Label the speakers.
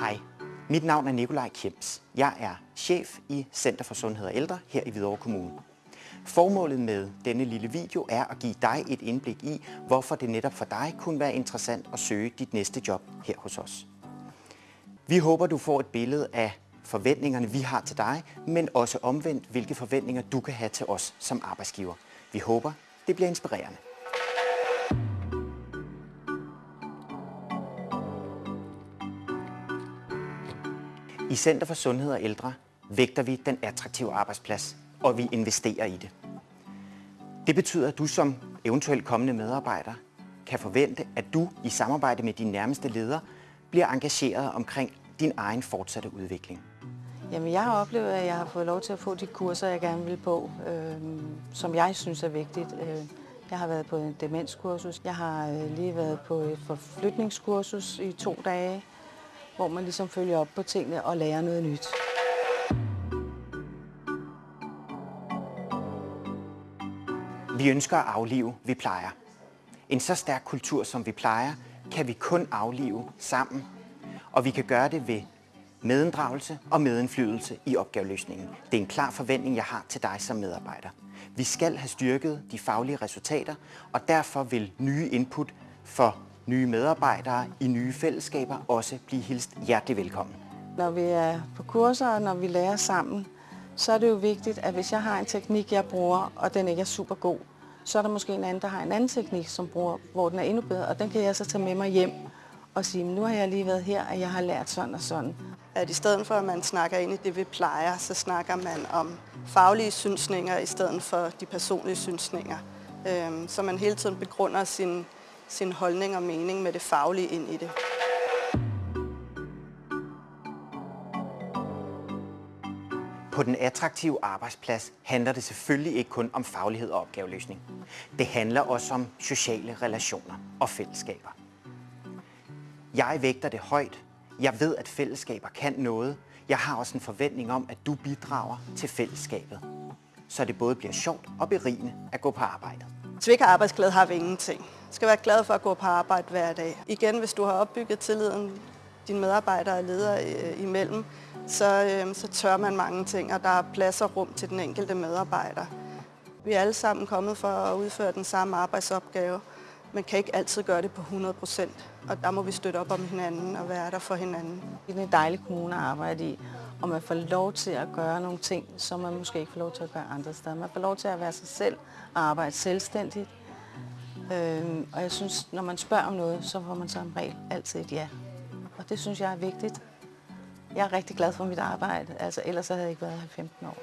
Speaker 1: Hej, mit navn er Nikolaj Kjems. Jeg er chef i Center for Sundhed og Ældre her i Hvidovre Kommune. Formålet med denne lille video er at give dig et indblik i, hvorfor det netop for dig kunne være interessant at søge dit næste job her hos os. Vi håber, du får et billede af forventningerne, vi har til dig, men også omvendt, hvilke forventninger du kan have til os som arbejdsgiver. Vi håber, det bliver inspirerende. I Center for Sundhed og Ældre vægter vi den attraktive arbejdsplads, og vi investerer i det. Det betyder, at du som eventuelt kommende medarbejder kan forvente, at du i samarbejde med dine nærmeste ledere bliver engageret omkring din egen fortsatte udvikling.
Speaker 2: Jamen, jeg har oplevet, at jeg har fået lov til at få de kurser, jeg gerne vil på, øh, som jeg synes er vigtigt. Øh, jeg har været på en demenskursus. Jeg har øh, lige været på et forflytningskursus i to dage, hvor man ligesom følger op på tingene og lærer noget nyt.
Speaker 1: Vi ønsker at aflive, vi plejer. En så stærk kultur, som vi plejer, kan vi kun aflive sammen. Og vi kan gøre det ved medinddragelse og medindflydelse i opgaveløsningen. Det er en klar forventning, jeg har til dig som medarbejder. Vi skal have styrket de faglige resultater, og derfor vil nye input for nye medarbejdere i nye fællesskaber også blive hilst hjertelig velkommen.
Speaker 2: Når vi er på kurser og når vi lærer sammen, så er det jo vigtigt, at hvis jeg har en teknik, jeg bruger, og den ikke er super god, så er der måske en anden, der har en anden teknik, som bruger, hvor den er endnu bedre, og den kan jeg så tage med mig hjem og sige, nu har jeg lige været her, og jeg har lært sådan og sådan.
Speaker 3: At i stedet for, at man snakker ind i det, vi plejer, så snakker man om faglige synsninger i stedet for de personlige synsninger. Øhm, så man hele tiden begrunder sin, sin holdning og mening med det faglige ind i det.
Speaker 1: På den attraktive arbejdsplads handler det selvfølgelig ikke kun om faglighed og opgaveløsning. Det handler også om sociale relationer og fællesskaber. Jeg vægter det højt. Jeg ved, at fællesskaber kan noget. Jeg har også en forventning om, at du bidrager til fællesskabet. Så det både bliver sjovt og berigende at gå på arbejde.
Speaker 3: Hvis vi ikke har arbejdsglæde, har vi ingenting. Du skal være glad for at gå på arbejde hver dag. Igen, hvis du har opbygget tilliden dine medarbejdere og ledere øh, imellem, så, øh, så tør man mange ting, og der er plads og rum til den enkelte medarbejder. Vi er alle sammen kommet for at udføre den samme arbejdsopgave. Man kan ikke altid gøre det på 100 procent, og der må vi støtte op om hinanden og være der for hinanden.
Speaker 2: Det er en dejlig kommune at arbejde i, og man får lov til at gøre nogle ting, som man måske ikke får lov til at gøre andre steder. Man får lov til at være sig selv og arbejde selvstændigt. Øhm, og jeg synes, når man spørger om noget, så får man som regel altid et ja. Og det synes jeg er vigtigt. Jeg er rigtig glad for mit arbejde, altså ellers havde jeg ikke været her i 15 år.